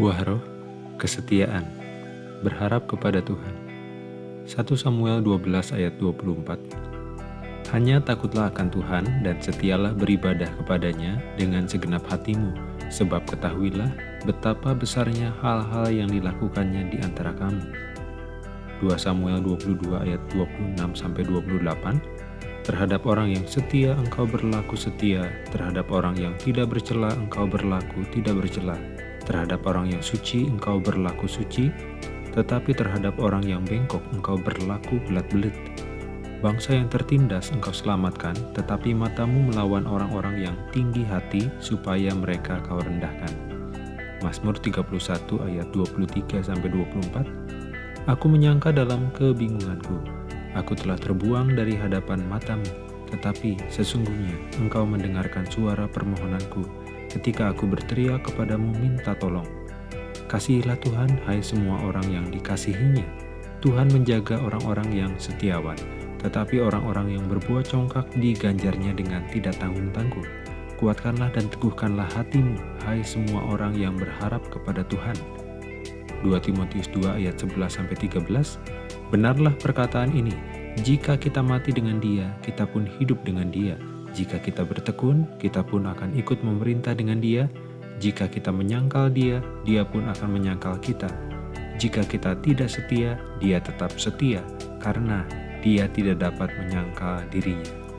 Wahroh, kesetiaan, berharap kepada Tuhan. 1 Samuel 12 ayat 24 Hanya takutlah akan Tuhan dan setialah beribadah kepadanya dengan segenap hatimu, sebab ketahuilah betapa besarnya hal-hal yang dilakukannya di antara kamu. 2 Samuel 22 ayat 26-28 Terhadap orang yang setia engkau berlaku setia, terhadap orang yang tidak bercela engkau berlaku tidak bercela, terhadap orang yang suci engkau berlaku suci, tetapi terhadap orang yang bengkok engkau berlaku belat-belit. Bangsa yang tertindas engkau selamatkan, tetapi matamu melawan orang-orang yang tinggi hati supaya mereka kau rendahkan. Mazmur 31 ayat 23-24 Aku menyangka dalam kebingunganku, Aku telah terbuang dari hadapan matamu, tetapi sesungguhnya engkau mendengarkan suara permohonanku ketika aku berteriak kepadamu minta tolong. Kasihilah Tuhan, hai semua orang yang dikasihinya. Tuhan menjaga orang-orang yang setiawan, tetapi orang-orang yang berbuat congkak diganjarnya dengan tidak tanggung-tanggung. Kuatkanlah dan teguhkanlah hatimu, hai semua orang yang berharap kepada Tuhan. 2 Timotius 2 ayat 11-13 Benarlah perkataan ini, jika kita mati dengan dia, kita pun hidup dengan dia. Jika kita bertekun, kita pun akan ikut memerintah dengan dia. Jika kita menyangkal dia, dia pun akan menyangkal kita. Jika kita tidak setia, dia tetap setia, karena dia tidak dapat menyangkal dirinya.